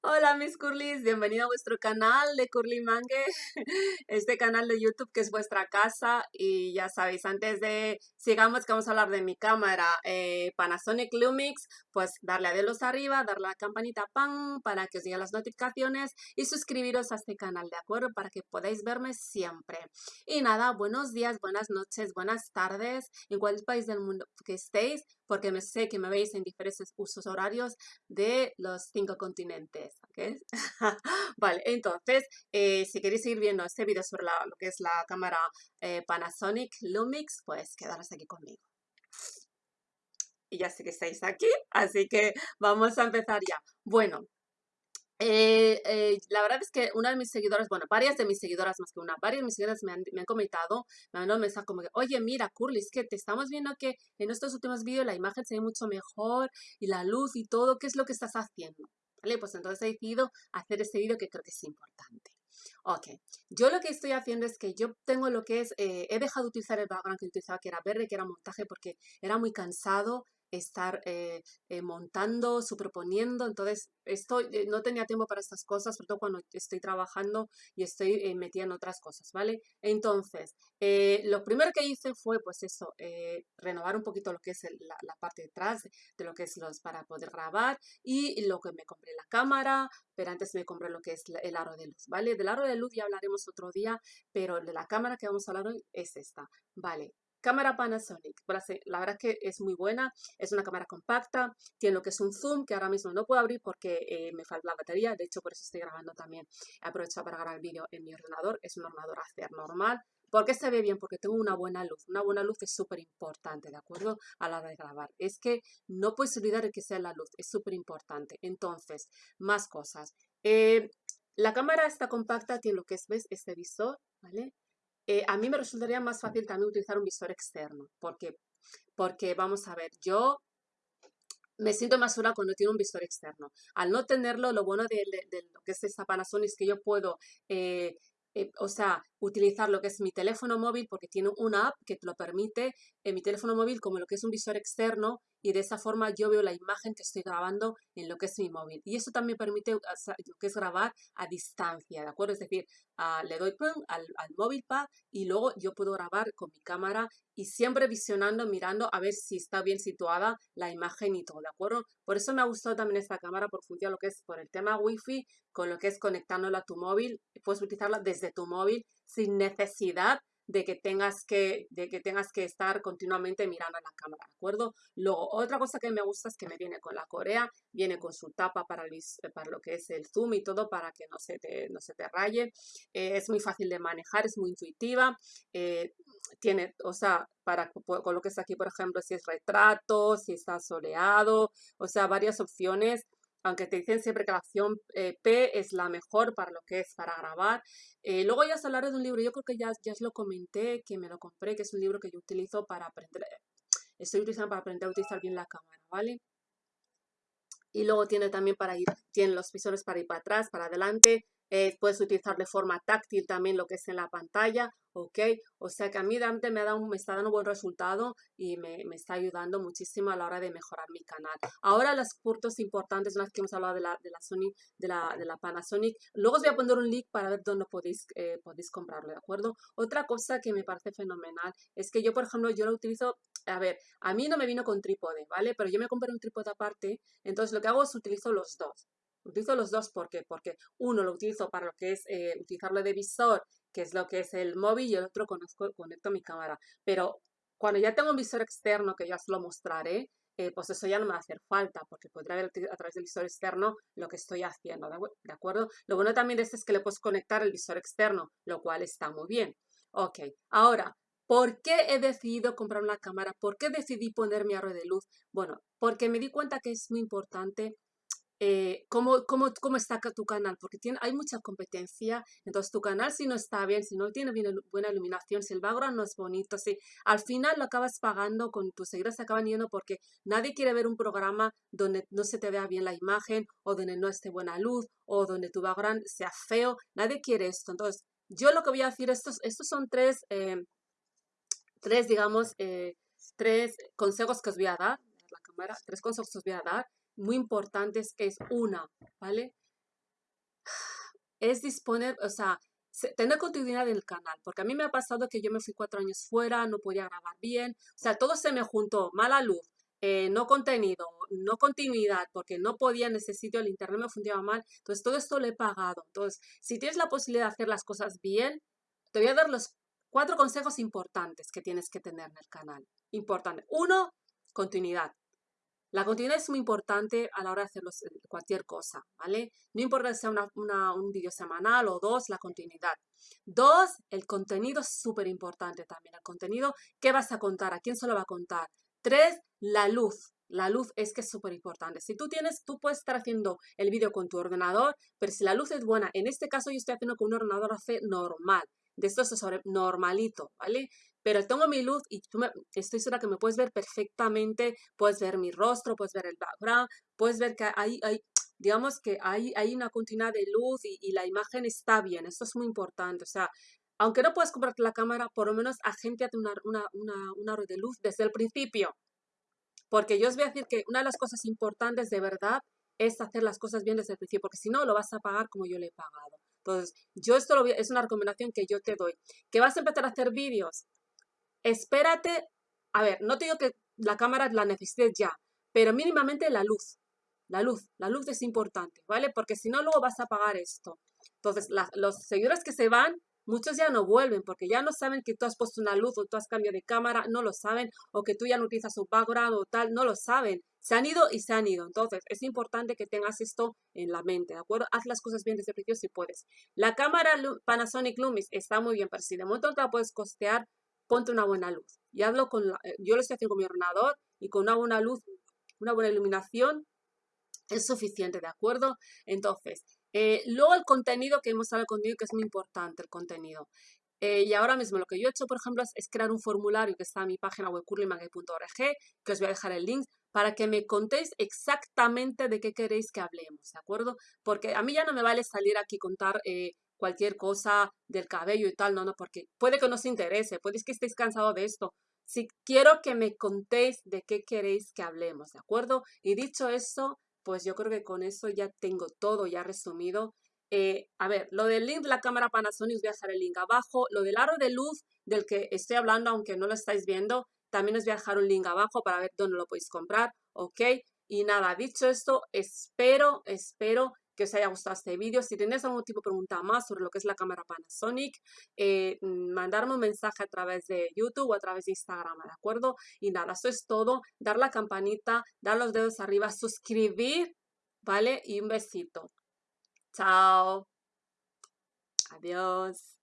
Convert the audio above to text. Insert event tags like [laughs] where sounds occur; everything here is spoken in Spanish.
Hola mis curlis, bienvenido a vuestro canal de Curly Mangue, [laughs] este canal de YouTube que es vuestra casa y ya sabéis, antes de sigamos que vamos a hablar de mi cámara eh, Panasonic Lumix, pues darle a dedos arriba, darle a la campanita pan para que os lleguen las notificaciones y suscribiros a este canal, ¿de acuerdo? Para que podáis verme siempre. Y nada, buenos días, buenas noches, buenas tardes, en cualquier país del mundo que estéis, porque me sé que me veis en diferentes usos horarios de los cinco continentes. [laughs] vale, entonces, eh, si queréis seguir viendo este video sobre lo que es la cámara eh, Panasonic Lumix, pues quedaros aquí conmigo. Y ya sé que estáis aquí, así que vamos a empezar ya. Bueno, eh, la verdad es que una de mis seguidoras, bueno, varias de mis seguidoras más que una, varias de mis seguidoras me han, me han comentado, me han mandado un mensaje como que, oye, mira, Curly, es que te estamos viendo que en estos últimos vídeos la imagen se ve mucho mejor y la luz y todo, ¿qué es lo que estás haciendo? ¿Vale? Pues entonces he decidido hacer este vídeo que creo que es importante. Ok, yo lo que estoy haciendo es que yo tengo lo que es, eh, he dejado de utilizar el background que utilizaba, que era verde, que era montaje, porque era muy cansado estar eh, eh, montando, superponiendo, entonces estoy, eh, no tenía tiempo para estas cosas, sobre todo cuando estoy trabajando y estoy metida en otras cosas, ¿vale? Entonces, lo primero que hice fue, pues eso, renovar un poquito lo que es la, parte de atrás de, lo que es los para poder grabar y lo que me compré la cámara, pero antes me compré lo que es el aro de luz, ¿vale? Del aro de luz ya hablaremos otro día, pero de la cámara que vamos a hablar hoy es esta, ¿vale? Cámara Panasonic, la verdad es que es muy buena, es una cámara compacta, tiene lo que es un zoom que ahora mismo no puedo abrir porque eh, me falta la batería, de hecho por eso estoy grabando también, he para grabar el vídeo en mi ordenador, es un ordenador hacer normal, ¿Por qué se ve bien? Porque tengo una buena luz. Una buena luz es súper importante, ¿de acuerdo? A la hora de grabar. Es que no puedes olvidar que sea la luz, es súper importante. Entonces, más cosas. Eh, la cámara está compacta, tiene lo que es, ¿ves? Este visor, ¿vale? Eh, a mí me resultaría más fácil también utilizar un visor externo. ¿Por qué? Porque, vamos a ver, yo me siento más segura cuando tiene un visor externo. Al no tenerlo, lo bueno de, lo que es esta Panasonic es que yo puedo, eh, eh, o sea, utilizar lo que es mi teléfono móvil porque tiene una app que te lo permite en mi teléfono móvil como lo que es un visor externo y de esa forma yo veo la imagen que estoy grabando en lo que es mi móvil. Y eso también permite lo que es grabar a distancia, ¿de acuerdo? Es decir, ah, le doy al, al móvil pad y luego yo puedo grabar con mi cámara y siempre visionando, mirando a ver si está bien situada la imagen y todo, ¿de acuerdo? Por eso me ha gustado también esta cámara por función lo que es por el tema wifi, con lo que es conectándola a tu móvil, puedes utilizarla desde tu móvil sin necesidad de que tengas que, de que, tengas que estar continuamente mirando a la cámara, ¿de acuerdo? Luego, otra cosa que me gusta es que me viene con la Corea, viene con su tapa para, para lo que es el zoom y todo para que no se te, no se te raye. Eh, es muy fácil de manejar, es muy intuitiva. Eh, tiene, o sea, para con lo que es aquí, por ejemplo, si es retrato, si está soleado, o sea, varias opciones aunque te dicen siempre que la opción eh, P es la mejor para lo que es para grabar. Eh, luego ya os hablaré de un libro, yo creo que ya, ya os lo comenté, que me lo compré, que es un libro que yo utilizo para aprender, estoy utilizando para aprender a utilizar bien la cámara, ¿vale? Y luego tiene también para ir, tiene los visores para ir para atrás, para adelante, eh, puedes utilizar de forma táctil también lo que es en la pantalla, ¿ok? O sea que a mí me, ha dado, me está dando un buen resultado y me, me, está ayudando muchísimo a la hora de mejorar mi canal. Ahora los puntos importantes, una vez que hemos hablado de la, de la Sony, de la, de la Panasonic, luego os voy a poner un link para ver dónde podéis, eh, podéis comprarlo, ¿de acuerdo? Otra cosa que me parece fenomenal es que yo, por ejemplo, yo lo utilizo a ver, a mí no me vino con trípode, ¿vale? Pero yo me compré un trípode aparte, entonces lo que hago es utilizo los dos. Utilizo los dos, ¿por qué? Porque uno lo utilizo para lo que es eh, utilizarlo de visor, que es lo que es el móvil, y el otro conozco, conecto mi cámara. Pero cuando ya tengo un visor externo, que ya os lo mostraré, eh, pues eso ya no me va a hacer falta, porque podré ver a través del visor externo lo que estoy haciendo, ¿de acuerdo? Lo bueno también de esto es que le puedes conectar el visor externo, lo cual está muy bien. Ok, ahora, ¿por qué he decidido comprar una cámara? ¿Por qué decidí poner mi aro de luz? Bueno, porque me di cuenta que es muy importante eh, cómo, cómo, cómo, está tu canal, porque tiene, hay mucha competencia, entonces tu canal si no está bien, si no tiene buena iluminación, si el background no es bonito, si al final lo acabas pagando, con tus seguidores se acaban yendo porque nadie quiere ver un programa donde no se te vea bien la imagen, o donde no esté buena luz, o donde tu background sea feo, nadie quiere esto, entonces yo lo que voy a decir, estos, estos son tres, eh, tres digamos, eh, tres consejos que os voy a dar, la cámara, tres consejos que os voy a dar, muy importantes es una, ¿vale? es disponer, o sea, tener continuidad en el canal, porque a mí me ha pasado que yo me fui cuatro años fuera, no podía grabar bien, o sea, todo se me juntó, mala luz, eh, no contenido, no continuidad, porque no podía en ese sitio, el internet me funcionaba mal, entonces todo esto lo he pagado. Entonces, si tienes la posibilidad de hacer las cosas bien, te voy a dar los cuatro consejos importantes que tienes que tener en el canal. Importante. Uno, continuidad. La continuidad es muy importante a la hora de hacer eh, cualquier cosa, ¿vale? No importa si sea un vídeo semanal o dos, la continuidad. Dos, el contenido es súper importante también. El contenido, ¿qué vas a contar? ¿A quién se lo va a contar? Tres, la luz. La luz es que es súper importante. Si tú tienes, tú puedes estar haciendo el vídeo con tu ordenador, pero si la luz es buena, en este caso yo estoy haciendo con un ordenador normal. De esto es normalito, ¿vale? Pero tengo mi luz y tú me, estoy segura que me puedes ver perfectamente, puedes ver mi rostro, puedes ver el background, puedes ver que hay, digamos que hay, hay una continuidad de luz y, la imagen está bien, esto es muy importante, o sea, aunque no puedas comprarte la cámara, por lo menos agéntate una, una, una, red de luz desde el principio, porque yo os voy a decir que una de las cosas importantes de verdad es hacer las cosas bien desde el principio, porque si no, lo vas a pagar como yo le he pagado. Entonces, yo esto lo es una recomendación que yo te doy. ¿Que vas a empezar a hacer vídeos? Espérate, a ver, no te digo que la cámara la necesites ya, pero mínimamente la luz. La luz, la luz es importante, ¿vale? Porque si no, luego vas a pagar esto. Entonces, los seguidores que se van, muchos ya no vuelven porque ya no saben que tú has puesto una luz o tú has cambiado de cámara, no lo saben, o que tú ya no utilizas un background o tal, no lo saben. Se han ido y se han ido. Entonces, es importante que tengas esto en la mente, ¿de acuerdo? Haz las cosas bien desde el principio si puedes. La cámara Panasonic Lumix está muy bien, pero si de momento te la puedes costear, ponte una buena luz. Y hablo con, la, eh, yo lo estoy haciendo con mi ordenador y con una buena luz, una buena iluminación es suficiente, ¿de acuerdo? Entonces, eh, luego el contenido, que hemos hablado del contenido, que es muy importante el contenido. Eh, y ahora mismo lo que yo he hecho, por ejemplo, es, crear un formulario que está en mi página web curlymangue.org, que os voy a dejar el link, para que me contéis exactamente de qué queréis que hablemos, ¿de acuerdo? Porque a mí ya no me vale salir aquí contar cualquier cosa del cabello y tal, no, no, porque puede que no os interese, puede que estéis cansados de esto. Si quiero que me contéis de qué queréis que hablemos, ¿de acuerdo? Y dicho eso, pues yo creo que con eso ya tengo todo ya resumido. Eh, a ver, lo del link de la cámara Panasonic, os voy a dejar el link abajo. Lo del aro de luz del que estoy hablando, aunque no lo estáis viendo, también os voy a dejar un link abajo para ver dónde lo podéis comprar, ¿ok? Y nada, dicho esto, espero, espero que os haya gustado este vídeo. Si tenéis algún tipo de pregunta más sobre lo que es la cámara Panasonic, eh, mm, mandarme un mensaje a través de YouTube o a través de Instagram, ¿de acuerdo? Y nada, eso es todo. Dar la campanita, dar los dedos arriba, suscribir, ¿vale? Y un besito. Chao. Adiós.